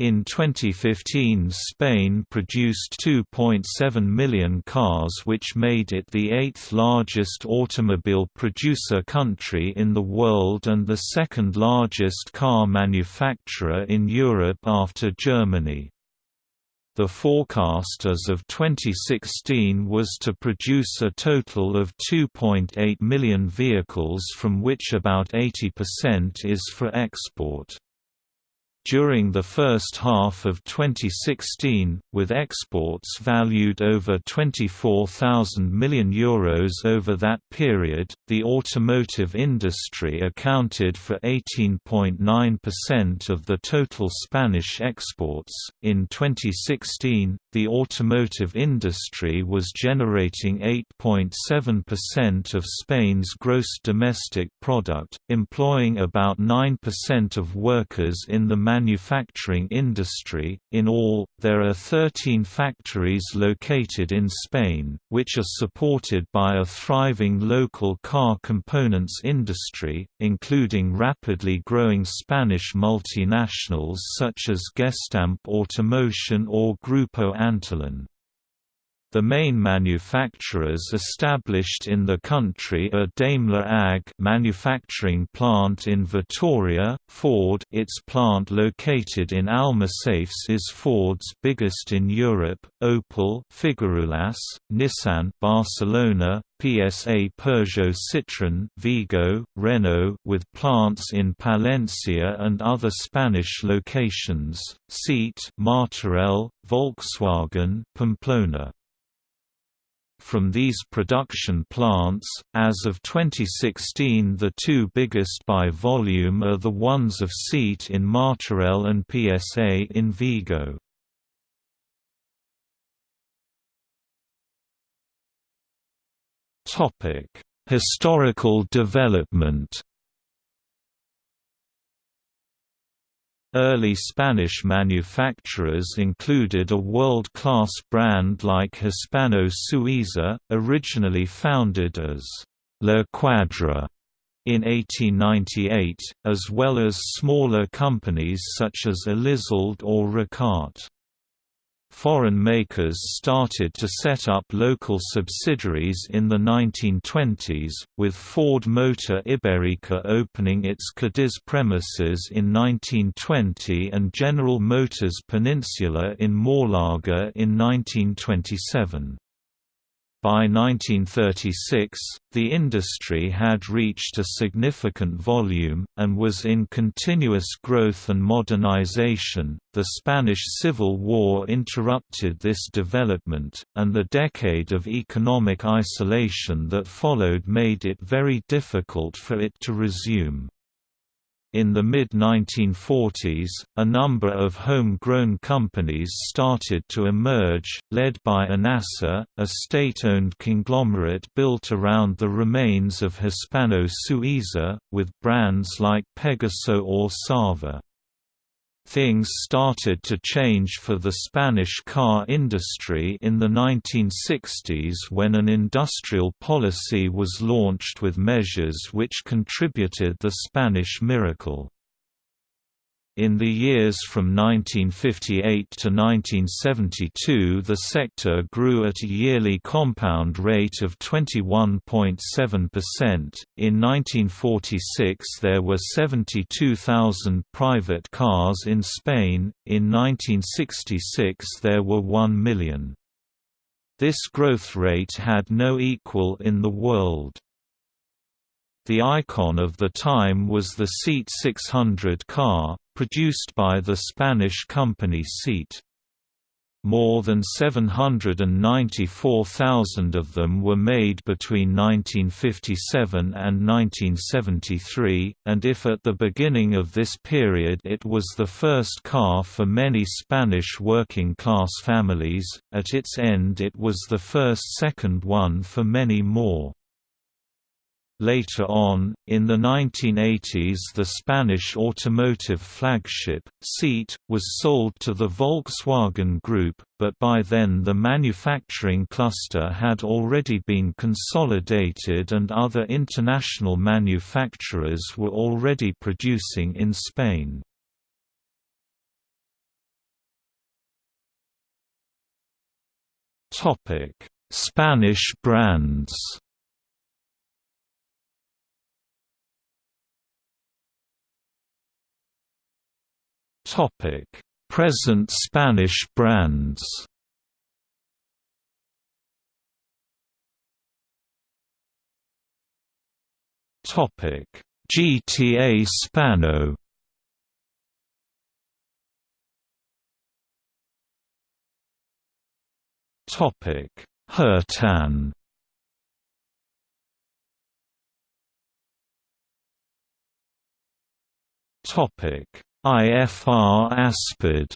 In 2015 Spain produced 2.7 million cars which made it the eighth largest automobile producer country in the world and the second largest car manufacturer in Europe after Germany. The forecast as of 2016 was to produce a total of 2.8 million vehicles from which about 80% is for export. During the first half of 2016, with exports valued over €24,000 million Euros over that period, the automotive industry accounted for 18.9% of the total Spanish exports. In 2016, the automotive industry was generating 8.7% of Spain's gross domestic product, employing about 9% of workers in the manufacturing industry. In all, there are 13 factories located in Spain, which are supported by a thriving local car components industry, including rapidly growing Spanish multinationals such as Gestamp Automoción or Grupo Antolin. The main manufacturers established in the country are Daimler AG manufacturing plant in Vitoria, Ford its plant located in Almussafes is Ford's biggest in Europe, Opel Figueruelas, Nissan Barcelona, PSA Peugeot Citroën Vigo, Renault with plants in Palencia and other Spanish locations, Seat Martorell, Volkswagen Pamplona from these production plants. As of 2016, the two biggest by volume are the ones of Seat in Martorell and PSA in Vigo. Topic: Historical development. Early Spanish manufacturers included a world-class brand like Hispano Suiza, originally founded as La Cuadra in 1898, as well as smaller companies such as Elizalde or Ricart. Foreign makers started to set up local subsidiaries in the 1920s, with Ford Motor Iberica opening its Cadiz premises in 1920 and General Motors Peninsula in Málaga in 1927. By 1936, the industry had reached a significant volume, and was in continuous growth and modernization. The Spanish Civil War interrupted this development, and the decade of economic isolation that followed made it very difficult for it to resume. In the mid-1940s, a number of home-grown companies started to emerge, led by ENASA, a state-owned conglomerate built around the remains of Hispano Suiza, with brands like Pegaso or Sava. Things started to change for the Spanish car industry in the 1960s when an industrial policy was launched with measures which contributed the Spanish miracle. In the years from 1958 to 1972 the sector grew at a yearly compound rate of 21.7%. In 1946 there were 72,000 private cars in Spain, in 1966 there were 1 million. This growth rate had no equal in the world. The icon of the time was the Seat 600 car, produced by the Spanish company Seat. More than 794,000 of them were made between 1957 and 1973, and if at the beginning of this period it was the first car for many Spanish working-class families, at its end it was the first second one for many more. Later on, in the 1980s the Spanish automotive flagship, Seat, was sold to the Volkswagen Group, but by then the manufacturing cluster had already been consolidated and other international manufacturers were already producing in Spain. Spanish brands Topic: Present Spanish brands. Topic: GTA Spano. Topic: Hurtan. Topic: IFR Aspid.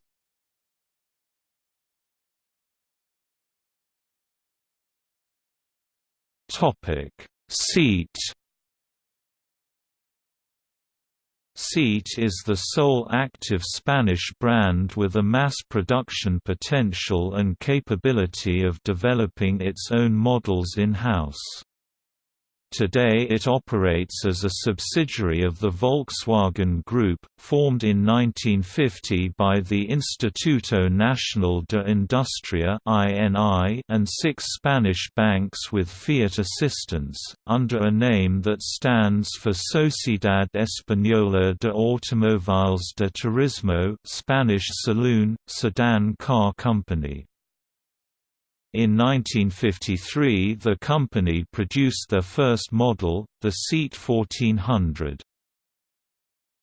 Topic: Seat. Seat is the sole active Spanish brand with a mass production potential and capability of developing its own models in-house. Today it operates as a subsidiary of the Volkswagen Group, formed in 1950 by the Instituto Nacional de Industria and six Spanish banks with Fiat assistance, under a name that stands for Sociedad Española de Automóviles de Turismo Spanish Saloon, Sedan Car Company. In 1953 the company produced their first model, the Seat 1400.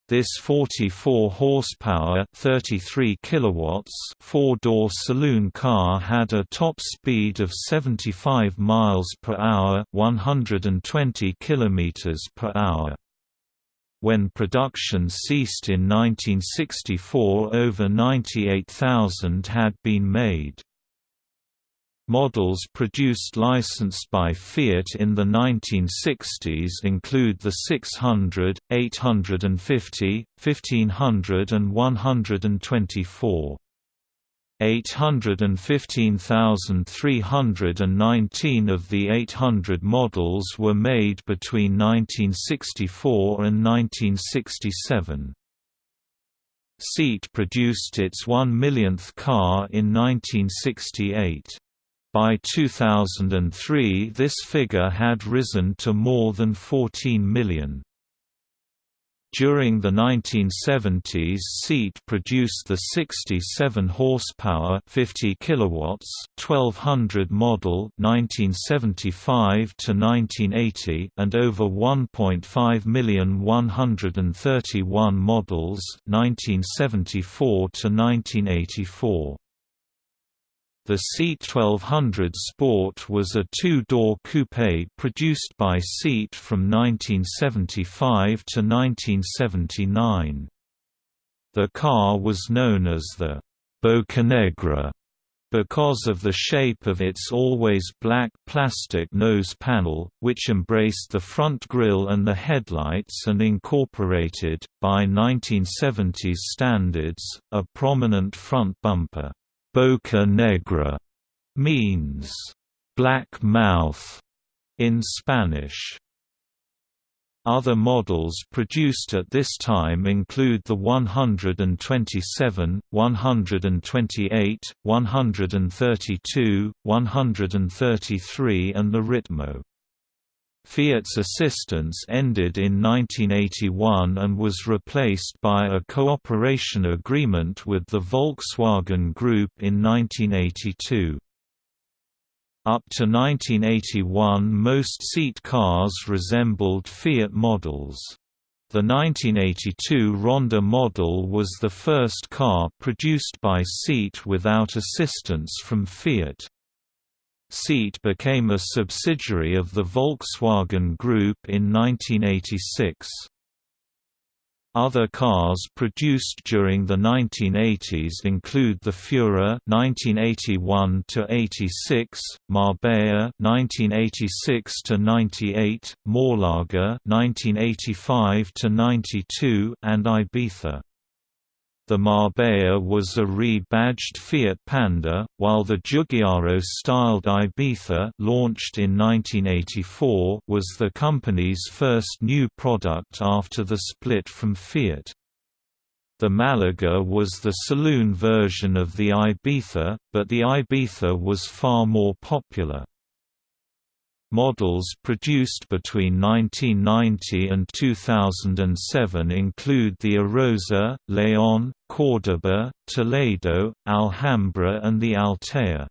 This 44 horsepower, 33 kilowatts, four-door saloon car had a top speed of 75 miles per hour, 120 kilometers per hour. When production ceased in 1964 over 98,000 had been made. Models produced licensed by Fiat in the 1960s include the 600, 850, 1500 and 124. 815,319 of the 800 models were made between 1964 and 1967. Seat produced its one millionth car in 1968. By 2003 this figure had risen to more than 14 million. During the 1970s Seat produced the 67 horsepower 50 kilowatts 1200 model 1975 to 1980 and over 1.5 million 131 models 1974 to 1984. The Seat 1200 Sport was a two-door coupe produced by Seat from 1975 to 1979. The car was known as the Bocanegra because of the shape of its always black plastic nose panel, which embraced the front grille and the headlights and incorporated, by 1970s standards, a prominent front bumper. Boca Negra means black mouth in Spanish. Other models produced at this time include the 127, 128, 132, 133 and the Ritmo. Fiat's assistance ended in 1981 and was replaced by a cooperation agreement with the Volkswagen Group in 1982. Up to 1981 most seat cars resembled Fiat models. The 1982 Ronda model was the first car produced by Seat without assistance from Fiat. Seat became a subsidiary of the Volkswagen Group in 1986. Other cars produced during the 1980s include the Fura (1981–86), Marbella (1986–98), Malaga (1985–92), and Ibiza. The Marbella was a rebadged Fiat Panda, while the Giugiaro-styled Ibiza launched in 1984 was the company's first new product after the split from Fiat. The Malaga was the saloon version of the Ibiza, but the Ibiza was far more popular. Models produced between 1990 and 2007 include the Arosa, Leon, Cordoba, Toledo, Alhambra and the Altea.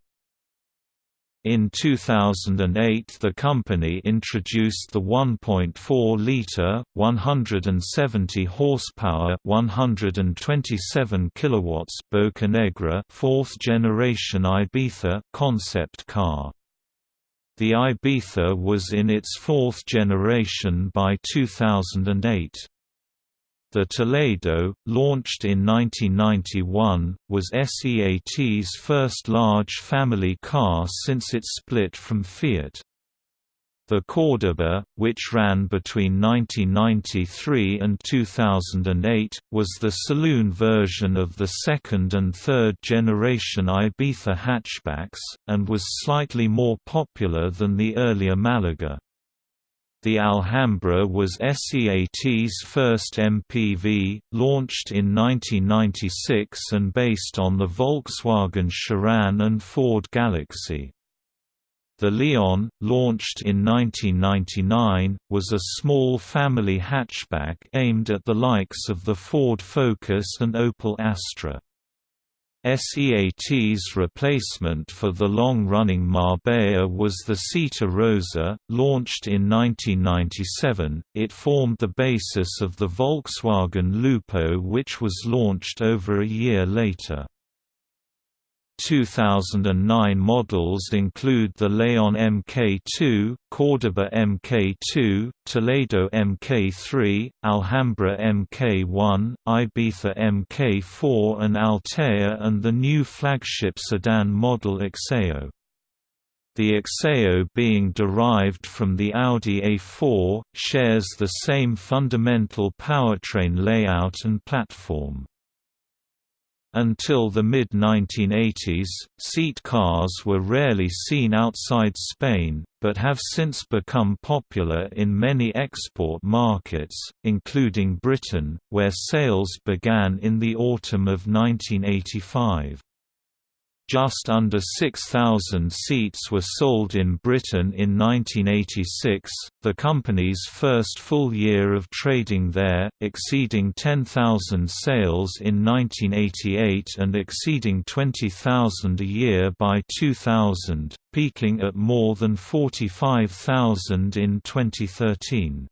In 2008 the company introduced the 1.4-litre, 170 horsepower 127 kilowatts Bocanegra fourth-generation Ibiza concept car. The Ibiza was in its fourth generation by 2008. The Toledo, launched in 1991, was SEAT's first large family car since its split from Fiat. The Cordoba, which ran between 1993 and 2008, was the saloon version of the second and third generation Ibiza hatchbacks, and was slightly more popular than the earlier Malaga. The Alhambra was SEAT's first MPV, launched in 1996 and based on the Volkswagen Sharan and Ford Galaxy. The Leon, launched in 1999, was a small family hatchback aimed at the likes of the Ford Focus and Opel Astra. SEAT's replacement for the long-running Marbella was the Seat Arosa, launched in 1997. It formed the basis of the Volkswagen Lupo which was launched over a year later. 2009 models include the Leon Mk2, Cordoba Mk2, Toledo Mk3, Alhambra Mk1, Ibiza Mk4 and Altea and the new flagship sedan model Exeo. The Exeo being derived from the Audi A4, shares the same fundamental powertrain layout and platform. Until the mid-1980s, seat cars were rarely seen outside Spain, but have since become popular in many export markets, including Britain, where sales began in the autumn of 1985. Just under 6,000 seats were sold in Britain in 1986, the company's first full year of trading there, exceeding 10,000 sales in 1988 and exceeding 20,000 a year by 2000, peaking at more than 45,000 in 2013.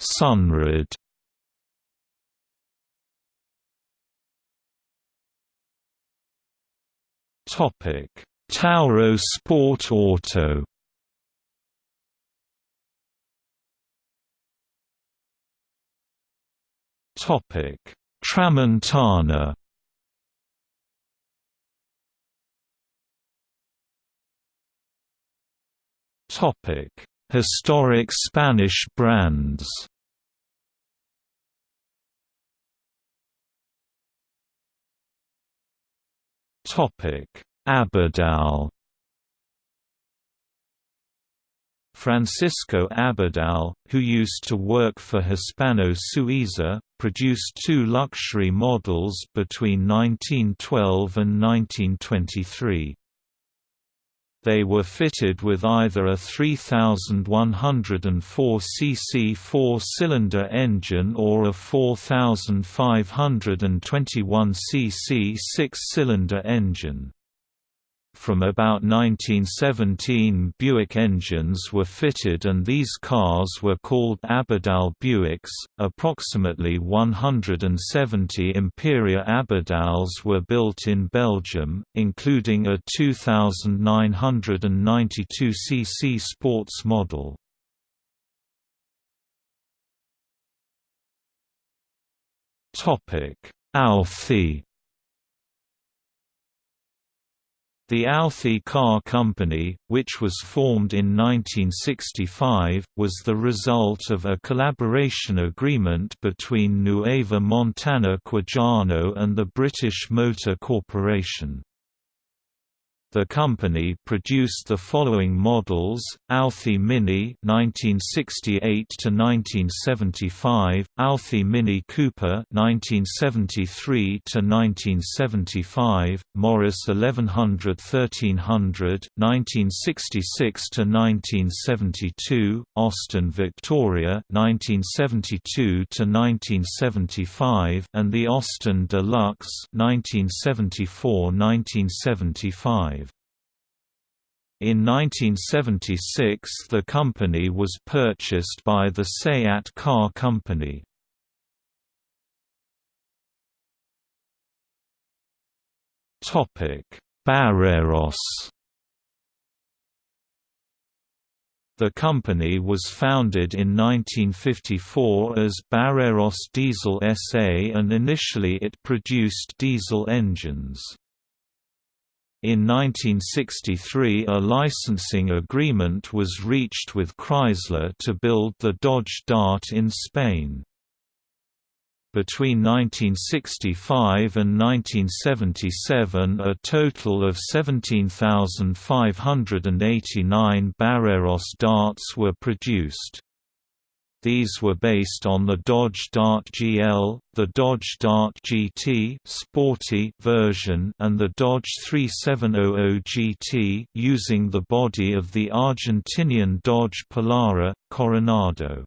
Sunred Topic: Tauro Sport Auto. Topic: Tramontana. Topic: Historic Spanish brands. Abadal Francisco Abadal, who used to work for Hispano Suiza, produced two luxury models between 1912 and 1923. They were fitted with either a 3104 cc four-cylinder engine or a 4521 cc six-cylinder engine. From about 1917 Buick engines were fitted and these cars were called Abadal Buicks. Approximately 170 Imperia Abadals were built in Belgium, including a 2992 cc sports model. Topic: Authi The Authi Car Company, which was formed in 1965, was the result of a collaboration agreement between Nueva Montana Quijano and the British Motor Corporation. The company produced the following models: Authi Mini (1968 to 1975), Authi Mini Cooper (1973 to 1975), Morris 1100 1300 (1966 to 1972), Austin Victoria (1972 to 1975), and the Austin Deluxe (1974–1975). In 1976 the company was purchased by the SEAT Car Company. Barreros The company was founded in 1954 as Barreros Diesel SA and initially it produced diesel engines. In 1963 a licensing agreement was reached with Chrysler to build the Dodge Dart in Spain. Between 1965 and 1977 a total of 17,589 Barreros darts were produced. These were based on the Dodge Dart GL, the Dodge Dart GT sporty version and the Dodge 3700 GT using the body of the Argentinian Dodge Polara, Coronado.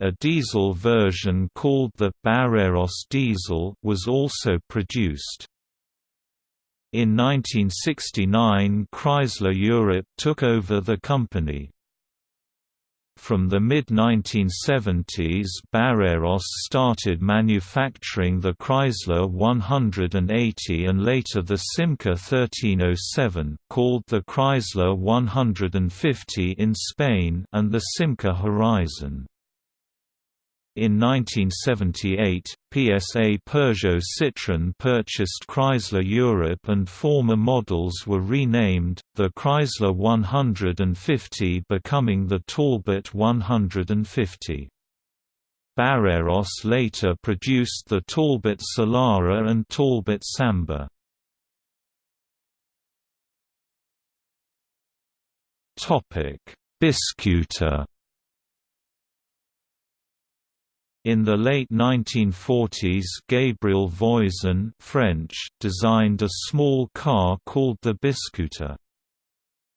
A diesel version called the Barreros Diesel was also produced. In 1969 Chrysler Europe took over the company. From the mid-1970s Barreros started manufacturing the Chrysler 180 and later the Simca 1307 called the Chrysler 150 in Spain and the Simca Horizon. In 1978, PSA Peugeot Citroën purchased Chrysler Europe and former models were renamed, the Chrysler 150 becoming the Talbot 150. Barreros later produced the Talbot Solara and Talbot Samba. Biscooter In the late 1940s Gabriel Voisin French designed a small car called the Biscooter.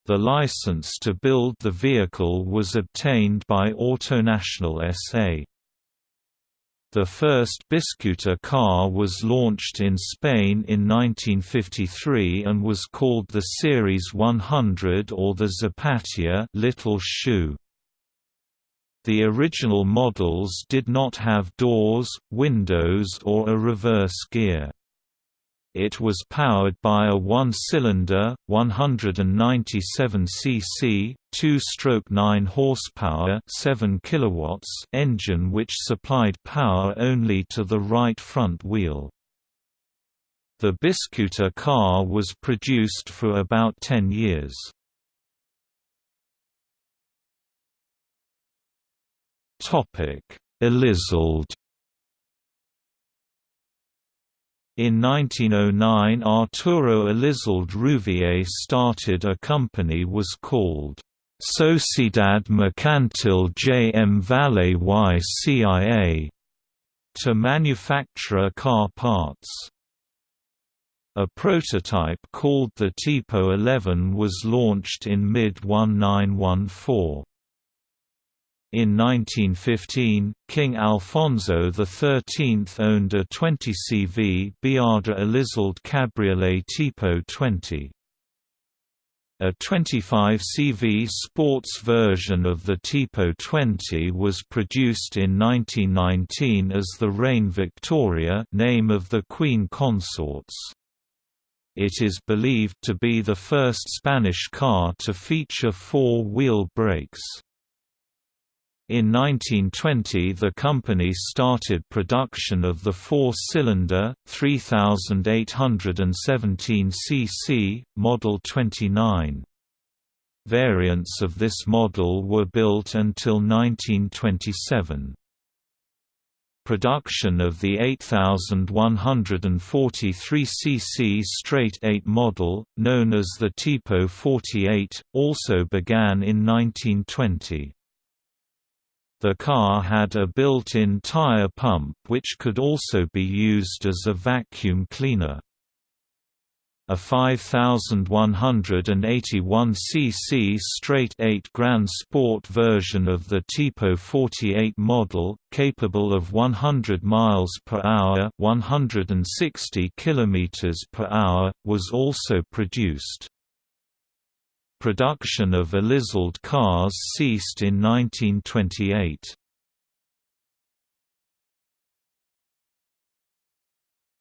The license to build the vehicle was obtained by Autonational SA. The first Biscooter car was launched in Spain in 1953 and was called the Series 100 or the Zapatilla Little Shoe. The original models did not have doors, windows or a reverse gear. It was powered by a one-cylinder, 197 cc, 2-stroke 9 horsepower, 7 kilowatts engine which supplied power only to the right front wheel. The Biscooter car was produced for about 10 years. Elizalde In 1909 Arturo Elizalde Rouvier started a company was called Sociedad Mercantil J. M. Valle y CIA to manufacture car parts. A prototype called the Tipo 11 was launched in mid-1914. In 1915, King Alfonso XIII owned a 20 CV Biada Elizalde Cabriolet Tipo 20. A 25 CV sports version of the Tipo 20 was produced in 1919 as the Reina Victoria name of the Queen Consorts. It is believed to be the first Spanish car to feature four-wheel brakes. In 1920 the company started production of the four-cylinder, 3817 cc, Model 29. Variants of this model were built until 1927. Production of the 8143 cc straight 8 model, known as the Tipo 48, also began in 1920. The car had a built-in tire pump which could also be used as a vacuum cleaner. A 5181 cc straight 8 Grand Sport version of the Tipo 48 model, capable of 100 miles per hour, 160 kilometers per hour, was also produced. Production of Elizalde cars ceased in 1928.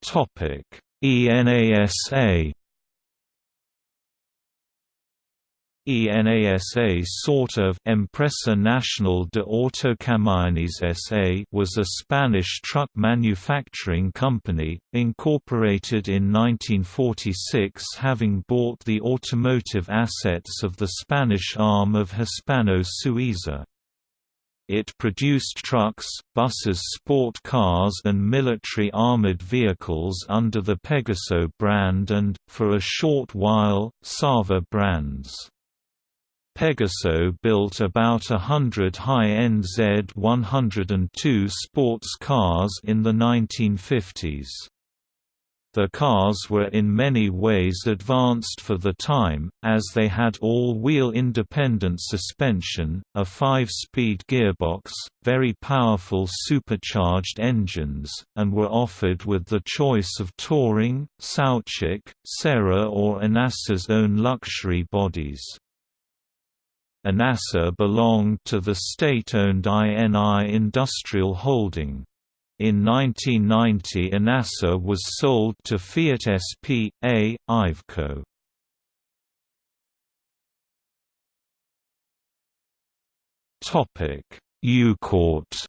Topic ENASA ENASA sort of Empresa Nacional de Autocamiones S.A. was a Spanish truck manufacturing company, incorporated in 1946 having bought the automotive assets of the Spanish arm of Hispano Suiza. It produced trucks, buses sport cars and military armored vehicles under the Pegaso brand and, for a short while, Sava brands. Pegaso built about a hundred high-end Z102 sports cars in the 1950s. The cars were in many ways advanced for the time, as they had all-wheel independent suspension, a five-speed gearbox, very powerful supercharged engines, and were offered with the choice of Touring, Saoutchik, Serra or Enasa's own luxury bodies. Enasa belonged to the state-owned INI Industrial Holding. In 1990 Enasa was sold to Fiat SP.A. Iveco. Eucort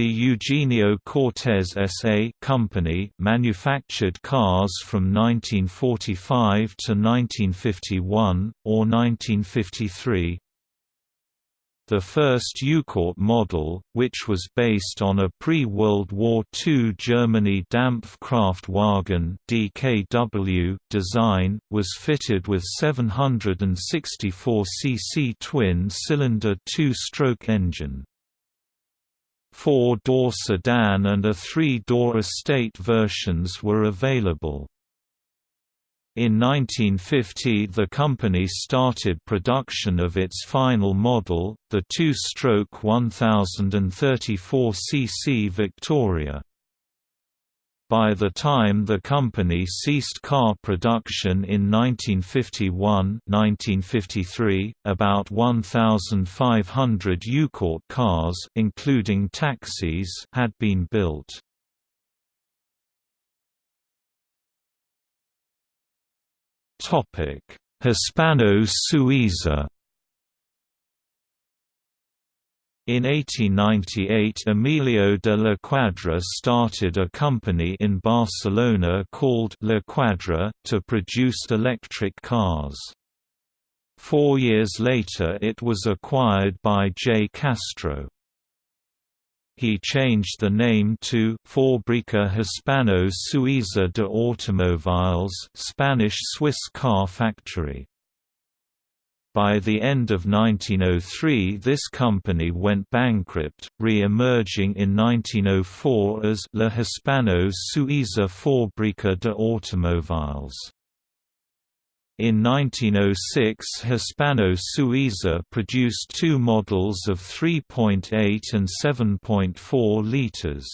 The Eugenio Cortés S.A. company manufactured cars from 1945 to 1951, or 1953, the first Eucort model, which was based on a pre-World War II Germany Dampfkraftwagen (DKW) design, was fitted with 764 cc twin-cylinder two-stroke engine. Four-door sedan and a three-door estate versions were available. In 1950 the company started production of its final model, the two-stroke 1034 cc Victoria. By the time the company ceased car production in 1951-1953, about 1,500 Eucort cars including taxis had been built. Hispano In 1898 Emilio de la Cuadra started a company in Barcelona called La Cuadra, to produce electric cars. Four years later it was acquired by J. Castro he changed the name to Fábrica Hispano Suiza de Automóviles Spanish-Swiss car factory. By the end of 1903 this company went bankrupt, re-emerging in 1904 as La Hispano Suiza Fábrica de Automóviles. In 1906 Hispano Suiza produced two models of 3.8 and 7.4 litres.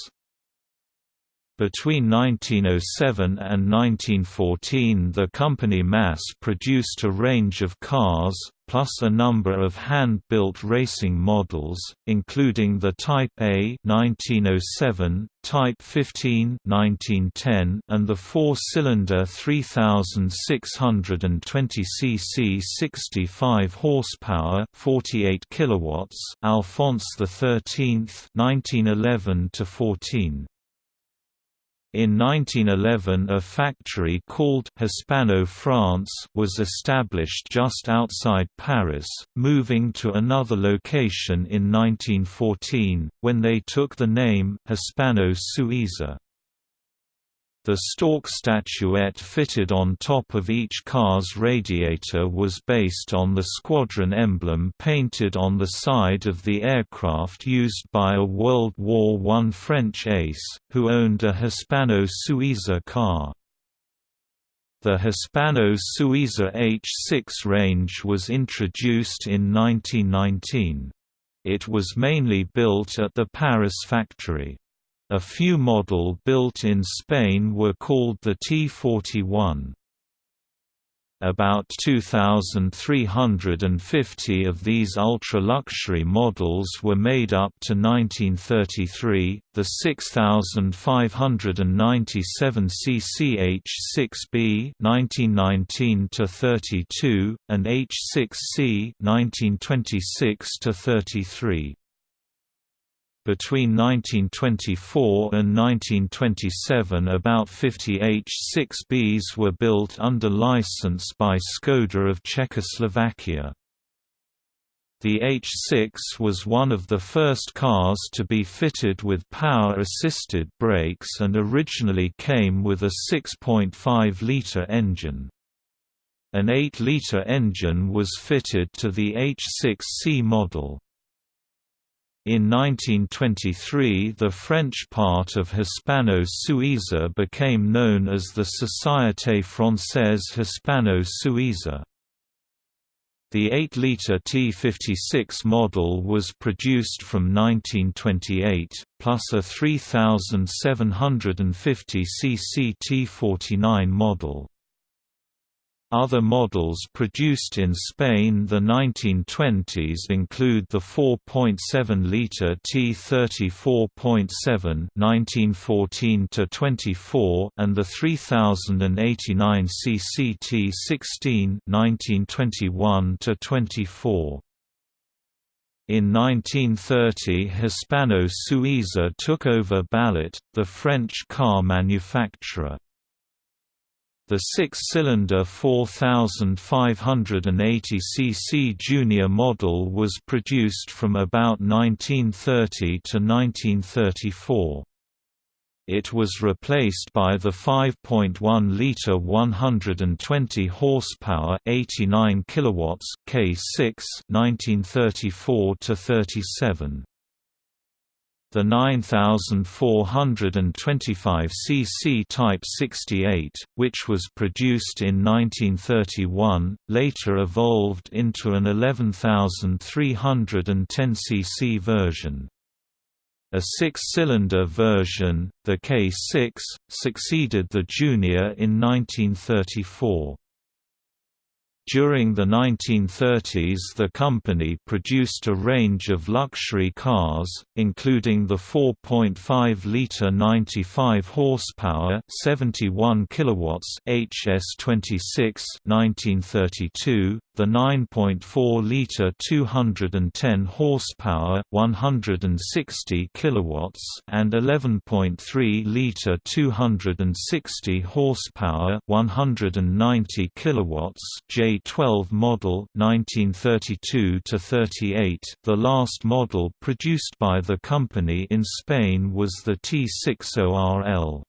Between 1907 and 1914 the company mass-produced a range of cars, plus a number of hand-built racing models, including the Type A 1907, Type 15 1910, and the four-cylinder 3620 cc 65 horsepower 48 kilowatts Alphonse XIII 1911 to 14. In 1911 a factory called Hispano France was established just outside Paris, moving to another location in 1914, when they took the name Hispano Suiza. The stork statuette fitted on top of each car's radiator was based on the squadron emblem painted on the side of the aircraft used by a World War I French ace, who owned a Hispano Suiza car. The Hispano Suiza H6 range was introduced in 1919. It was mainly built at the Paris factory. A few model built in Spain were called the T41. About 2,350 of these ultra-luxury models were made up to 1933, the 6,597 cc H6B 1919-32, and H6C 1926-33. Between 1924 and 1927 about 50 H-6Bs were built under license by Skoda of Czechoslovakia. The H6 was one of the first cars to be fitted with power-assisted brakes and originally came with a 6.5-litre engine. An 8-litre engine was fitted to the H6C model. In 1923 the French part of Hispano Suiza became known as the Société Française Hispano Suiza. The 8-litre T56 model was produced from 1928, plus a 3750 cc T49 model. Other models produced in Spain the 1920s include the 4.7-litre T34.7 1914-24 and the 3089 cc T16 1921-24. In 1930 Hispano Suiza took over Ballot, the French car manufacturer. The six-cylinder 4580 cc junior model was produced from about 1930 to 1934. It was replaced by the 5.1-liter 120 horsepower 89 kilowatts K6 1934 to 37. The 9425 cc Type 68, which was produced in 1931, later evolved into an 11310 cc version. A six-cylinder version, the K6, succeeded the Junior in 1934. During the 1930s the company produced a range of luxury cars, including the 4.5-litre 95 horsepower 71 kilowatts HS26 1932, the 9.4-liter 210 horsepower 160 kilowatts and 11.3-liter 260 horsepower 190 kilowatts J12 model 1932 to 38 the last model produced by the company in Spain was the T60RL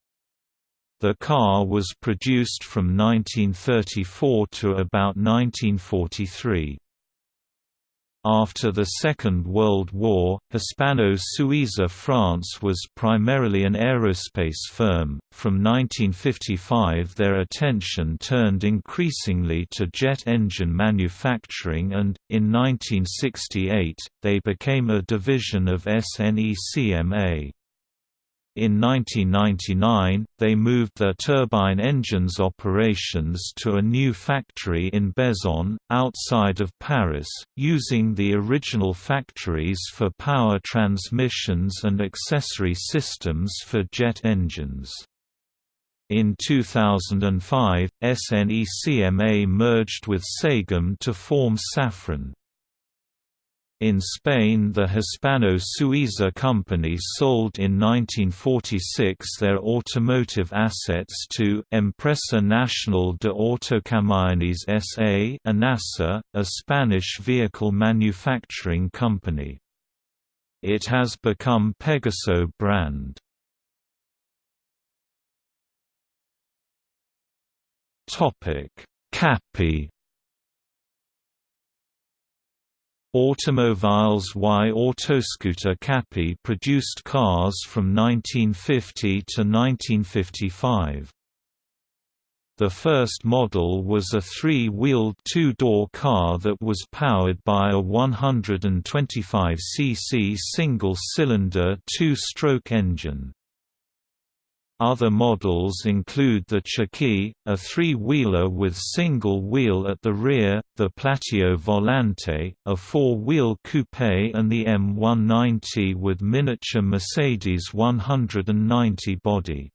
the car was produced from 1934 to about 1943. After the Second World War, Hispano Suiza France was primarily an aerospace firm. From 1955, their attention turned increasingly to jet engine manufacturing, and, in 1968, they became a division of SNECMA. In 1999, they moved their turbine engines operations to a new factory in Bezons, outside of Paris, using the original factories for power transmissions and accessory systems for jet engines. In 2005, SNECMA merged with Sagem to form Safran. In Spain the Hispano-Suiza company sold in 1946 their automotive assets to Empresa Nacional de Autocamiones S.A. ENASA, a Spanish vehicle manufacturing company. It has become Pegaso brand. Cappi Automobiles y Autoscooter Cappi produced cars from 1950 to 1955. The first model was a three-wheeled two-door car that was powered by a 125cc single-cylinder two-stroke engine. Other models include the Chaki, a three-wheeler with single wheel at the rear, the Platillo Volante, a four-wheel coupe and the M190 with miniature Mercedes 190 body.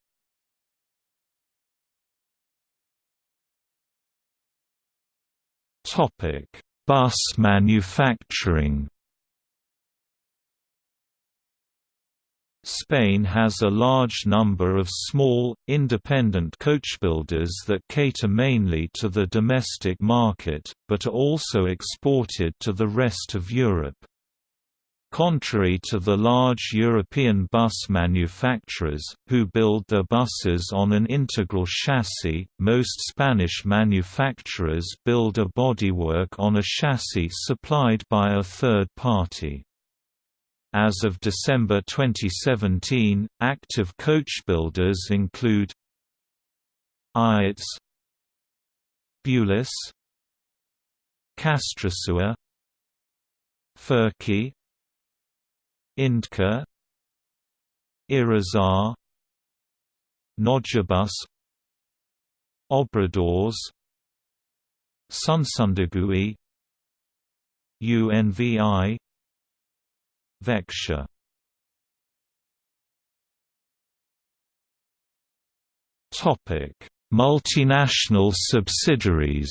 Bus manufacturing Spain has a large number of small, independent coachbuilders that cater mainly to the domestic market, but are also exported to the rest of Europe. Contrary to the large European bus manufacturers, who build their buses on an integral chassis, most Spanish manufacturers build a bodywork on a chassis supplied by a third party. As of December 2017, active coachbuilders include Ayats Beulas Castrosua Ferqui Indcar Irizar Nodjabus Obradors Sunsundegui UNVI Vectia Topic: Multinational subsidiaries.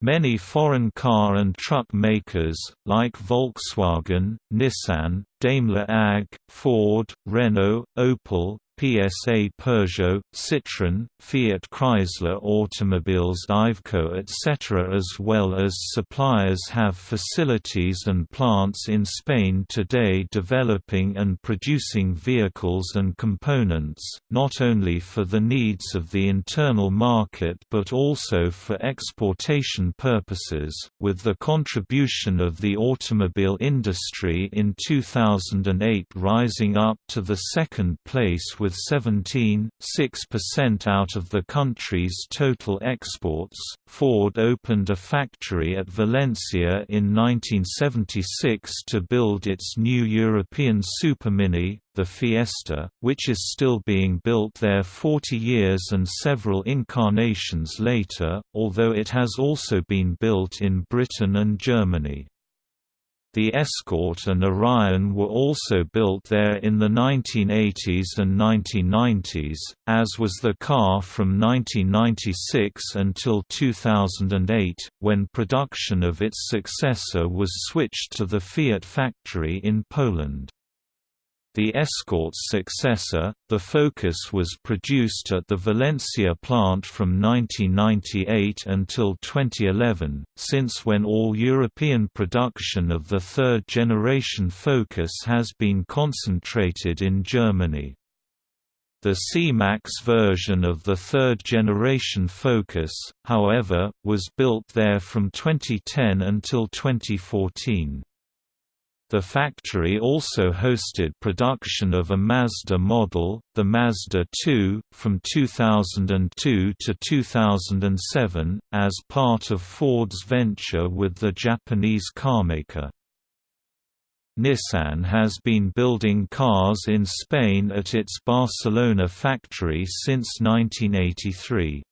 Many foreign car and truck makers, like Volkswagen, Nissan, Daimler AG, Ford, Renault, Opel, PSA Peugeot, Citroën, Fiat Chrysler Automobiles Iveco etc. as well as suppliers have facilities and plants in Spain today developing and producing vehicles and components, not only for the needs of the internal market but also for exportation purposes, with the contribution of the automobile industry in 2008 rising up to the second place with with 17.6% out of the country's total exports. Ford opened a factory at Valencia in 1976 to build its new European Supermini, the Fiesta, which is still being built there 40 years and several incarnations later, although it has also been built in Britain and Germany. The Escort and Orion were also built there in the 1980s and 1990s, as was the Ka from 1996 until 2008, when production of its successor was switched to the Fiat factory in Poland. The Escort's successor, the Focus was produced at the Valencia plant from 1998 until 2011, since when all European production of the third-generation Focus has been concentrated in Germany. The C-Max version of the third-generation Focus, however, was built there from 2010 until 2014. The factory also hosted production of a Mazda model, the Mazda 2, from 2002 to 2007, as part of Ford's venture with the Japanese carmaker. Nissan has been building cars in Spain at its Barcelona factory since 1983.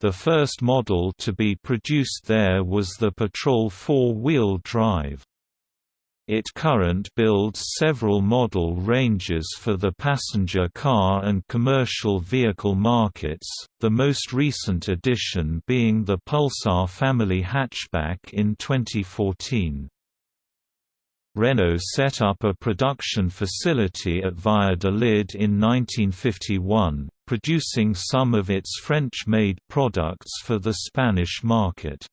The first model to be produced there was the Patrol four-wheel drive. It current builds several model ranges for the passenger car and commercial vehicle markets, the most recent addition being the Pulsar family hatchback in 2014. Renault set up a production facility at Valladolid in 1951, producing some of its French-made products for the Spanish market.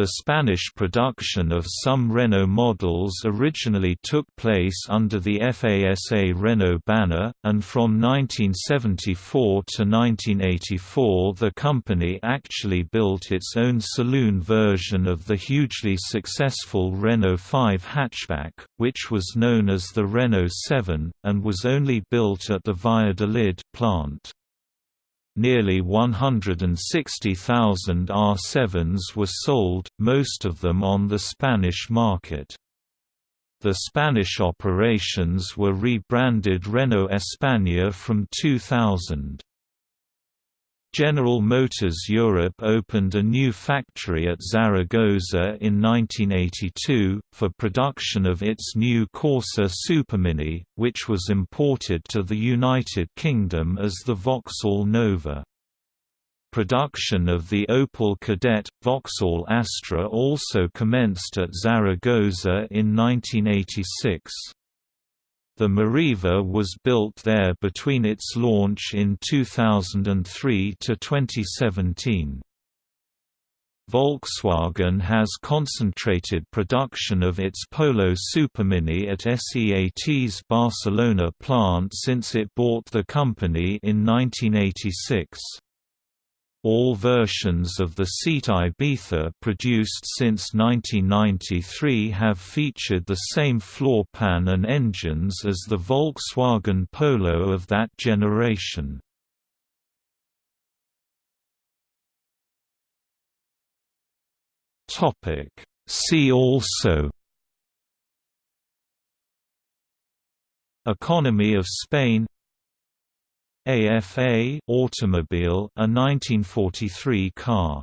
The Spanish production of some Renault models originally took place under the FASA Renault banner, and from 1974 to 1984 the company actually built its own saloon version of the hugely successful Renault 5 hatchback, which was known as the Renault 7, and was only built at the Valladolid plant. Nearly 160,000 R7s were sold, most of them on the Spanish market. The Spanish operations were rebranded Renault España from 2000. General Motors Europe opened a new factory at Zaragoza in 1982, for production of its new Corsa Supermini, which was imported to the United Kingdom as the Vauxhall Nova. Production of the Opel Kadett, Vauxhall Astra also commenced at Zaragoza in 1986. The Meriva was built there between its launch in 2003 to 2017. Volkswagen has concentrated production of its Polo Supermini at SEAT's Barcelona plant since it bought the company in 1986. All versions of the Seat Ibiza produced since 1993 have featured the same floor pan and engines as the Volkswagen Polo of that generation. See also Economy of Spain AFA automobile a 1943 car